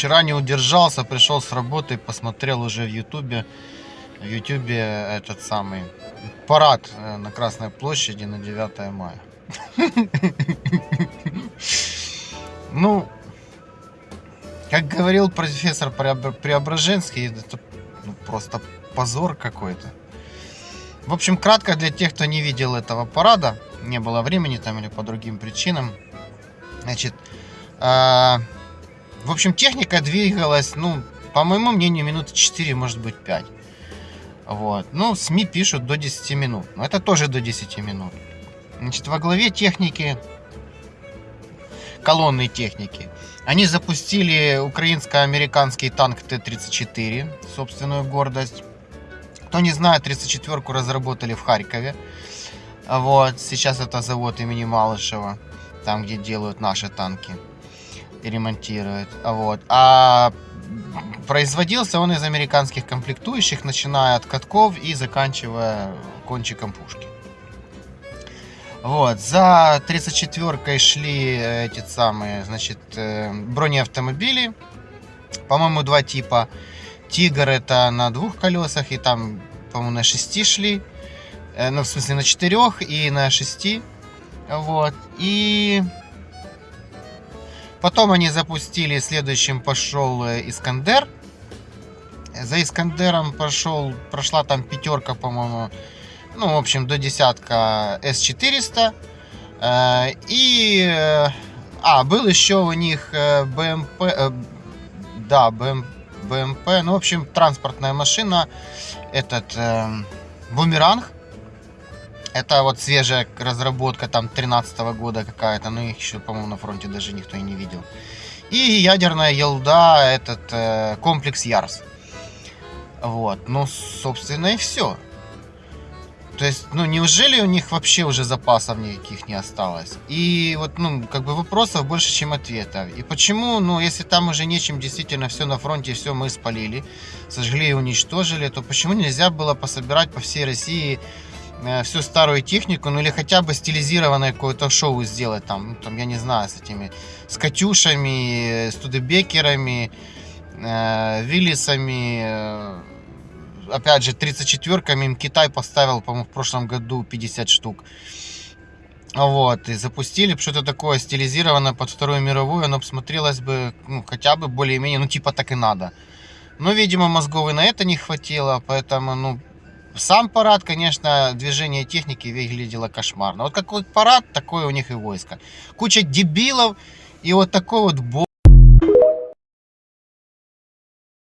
Вчера не удержался, пришел с работы, посмотрел уже в Ютубе. В Ютубе этот самый парад э, на Красной площади на 9 мая. Ну, как говорил профессор Преобр- Преображенский, это ну, просто позор какой-то. В общем, кратко для тех, кто не видел этого парада, не было времени там или по другим причинам. Значит, а, в общем, техника двигалась, ну, по моему мнению, минуты 4, может быть 5. Вот. Ну, СМИ пишут до 10 минут. Но это тоже до 10 минут. Значит, во главе техники, колонной техники, они запустили украинско-американский танк Т-34, собственную гордость. Кто не знает, 34-ку разработали в Харькове. Вот, сейчас это завод имени Малышева, там, где делают наши танки и ремонтируют. Вот. А производился он из американских комплектующих, начиная от катков и заканчивая кончиком пушки. Вот, за 34-кой шли э, эти самые, значит, э, бронеавтомобили. По-моему, два типа. Тигр это на двух колесах, и там, по-моему, на шести шли. Э, Ну, в смысле, на четырех и на шести. Вот. И потом они запустили, следующим пошел э, Искандер. За Искандером пошел, прошла там пятерка, по-моему, ну, в общем, до десятка С-400. Э, И, э, а, был еще у них БМП, э, да, БМ, БМП, ну, в общем, транспортная машина, этот э, Бумеранг. Это вот свежая разработка там 13 года какая-то, но их еще, по-моему, на фронте даже никто и не видел. И ядерная елда, этот э, комплекс Ярс. Вот, ну, собственно, и все. То есть, ну, неужели у них вообще уже запасов никаких не осталось? И вот, ну, как бы вопросов больше, чем ответов. И почему, ну, если там уже нечем, действительно, все на фронте, все мы спалили, сожгли и уничтожили, то почему нельзя было пособирать по всей России всю старую технику, ну, или хотя бы стилизированное какое-то шоу сделать там, ну, там, я не знаю, с этими, с Катюшами, э, Студебекерами, э, Виллисами, э, опять же, 34-ками им Китай поставил, по-моему, в прошлом году 50 штук. Вот, и запустили что-то такое стилизированное под Вторую мировую, оно смотрелось бы, ну, хотя бы более-менее, ну, типа так и надо. Но, видимо, мозгов и на это не хватило, поэтому, ну, сам парад, конечно, движение техники выглядело кошмарно. Вот какой парад, такое у них и войско. Куча дебилов и вот такой вот бо